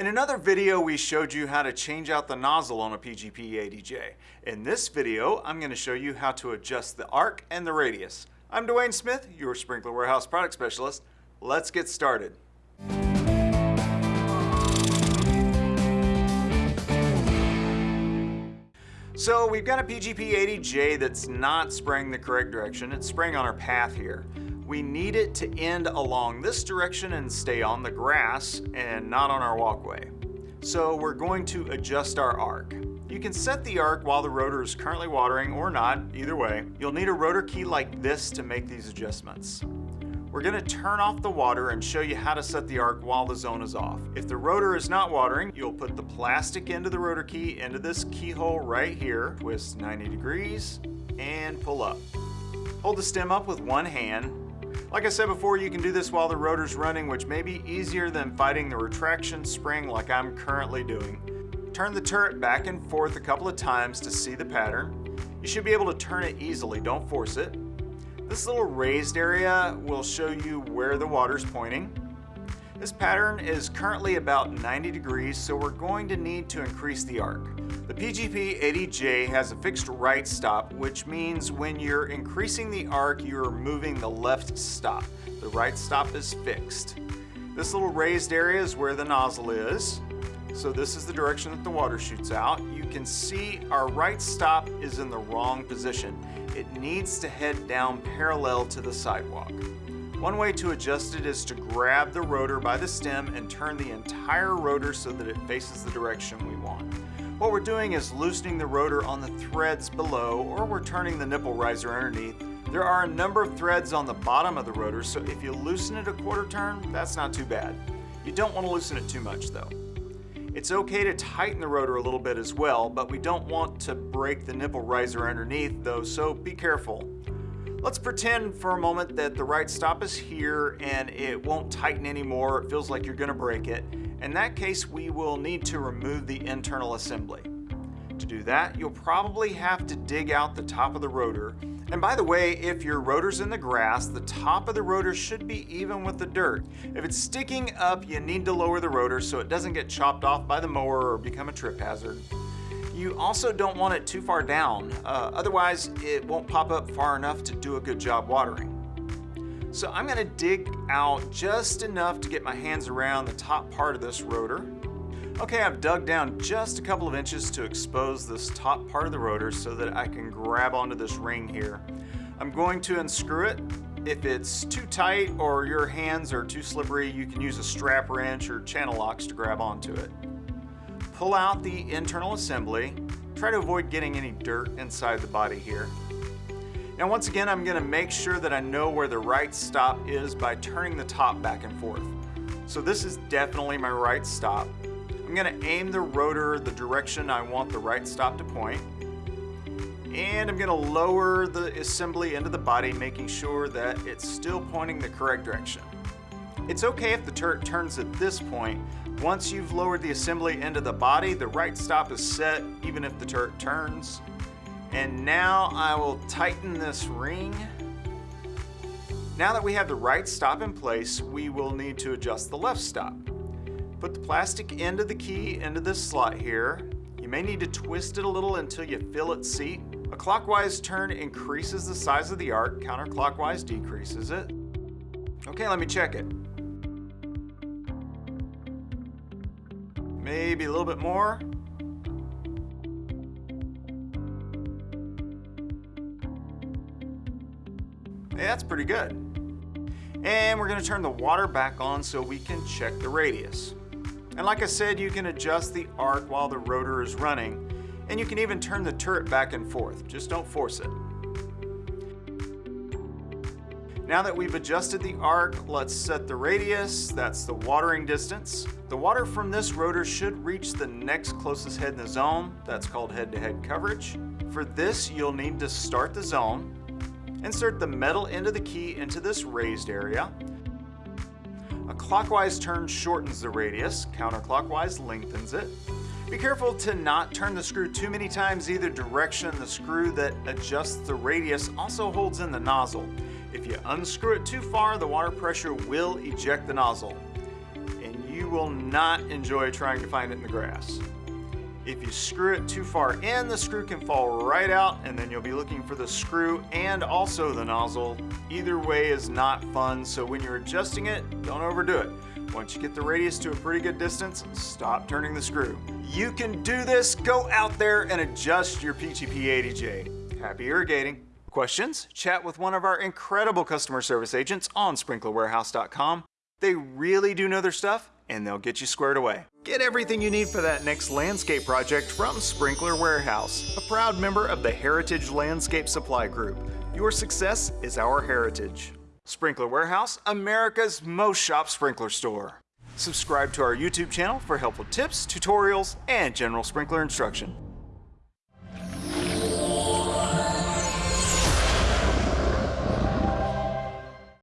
In another video, we showed you how to change out the nozzle on a PGP-ADJ. In this video, I'm going to show you how to adjust the arc and the radius. I'm Dwayne Smith, your Sprinkler Warehouse Product Specialist. Let's get started. So we've got a PGP-ADJ that's not spraying the correct direction. It's spraying on our path here we need it to end along this direction and stay on the grass and not on our walkway. So we're going to adjust our arc. You can set the arc while the rotor is currently watering or not, either way. You'll need a rotor key like this to make these adjustments. We're going to turn off the water and show you how to set the arc while the zone is off. If the rotor is not watering, you'll put the plastic end of the rotor key into this keyhole right here, twist 90 degrees, and pull up. Hold the stem up with one hand like I said before, you can do this while the rotor's running, which may be easier than fighting the retraction spring like I'm currently doing. Turn the turret back and forth a couple of times to see the pattern. You should be able to turn it easily, don't force it. This little raised area will show you where the water's pointing. This pattern is currently about 90 degrees, so we're going to need to increase the arc. The PGP-ADJ has a fixed right stop, which means when you're increasing the arc, you're moving the left stop. The right stop is fixed. This little raised area is where the nozzle is. So this is the direction that the water shoots out. You can see our right stop is in the wrong position. It needs to head down parallel to the sidewalk. One way to adjust it is to grab the rotor by the stem and turn the entire rotor so that it faces the direction we want. What we're doing is loosening the rotor on the threads below or we're turning the nipple riser underneath. There are a number of threads on the bottom of the rotor so if you loosen it a quarter turn, that's not too bad. You don't want to loosen it too much though. It's okay to tighten the rotor a little bit as well, but we don't want to break the nipple riser underneath though, so be careful. Let's pretend for a moment that the right stop is here and it won't tighten anymore. It feels like you're gonna break it. In that case, we will need to remove the internal assembly. To do that, you'll probably have to dig out the top of the rotor. And by the way, if your rotor's in the grass, the top of the rotor should be even with the dirt. If it's sticking up, you need to lower the rotor so it doesn't get chopped off by the mower or become a trip hazard. You also don't want it too far down, uh, otherwise it won't pop up far enough to do a good job watering. So I'm gonna dig out just enough to get my hands around the top part of this rotor. Okay, I've dug down just a couple of inches to expose this top part of the rotor so that I can grab onto this ring here. I'm going to unscrew it. If it's too tight or your hands are too slippery, you can use a strap wrench or channel locks to grab onto it pull out the internal assembly. Try to avoid getting any dirt inside the body here. Now once again, I'm gonna make sure that I know where the right stop is by turning the top back and forth. So this is definitely my right stop. I'm gonna aim the rotor the direction I want the right stop to point. And I'm gonna lower the assembly into the body, making sure that it's still pointing the correct direction. It's okay if the turret turns at this point. Once you've lowered the assembly into the body, the right stop is set even if the turret turns. And now I will tighten this ring. Now that we have the right stop in place, we will need to adjust the left stop. Put the plastic end of the key into this slot here. You may need to twist it a little until you feel it seat. A clockwise turn increases the size of the arc, counterclockwise decreases it. Okay, let me check it. Maybe a little bit more. Hey, that's pretty good. And we're gonna turn the water back on so we can check the radius. And like I said, you can adjust the arc while the rotor is running, and you can even turn the turret back and forth. Just don't force it. Now that we've adjusted the arc, let's set the radius, that's the watering distance. The water from this rotor should reach the next closest head in the zone, that's called head-to-head -head coverage. For this, you'll need to start the zone, insert the metal end of the key into this raised area. A clockwise turn shortens the radius, counterclockwise lengthens it. Be careful to not turn the screw too many times either direction. The screw that adjusts the radius also holds in the nozzle. If you unscrew it too far, the water pressure will eject the nozzle. And you will not enjoy trying to find it in the grass. If you screw it too far in, the screw can fall right out and then you'll be looking for the screw and also the nozzle. Either way is not fun, so when you're adjusting it, don't overdo it. Once you get the radius to a pretty good distance, stop turning the screw. You can do this, go out there and adjust your PGPADJ. Happy irrigating. Questions? Chat with one of our incredible customer service agents on sprinklerwarehouse.com. They really do know their stuff and they'll get you squared away. Get everything you need for that next landscape project from Sprinkler Warehouse, a proud member of the Heritage Landscape Supply Group. Your success is our heritage. Sprinkler Warehouse, America's most shop sprinkler store. Subscribe to our YouTube channel for helpful tips, tutorials, and general sprinkler instruction.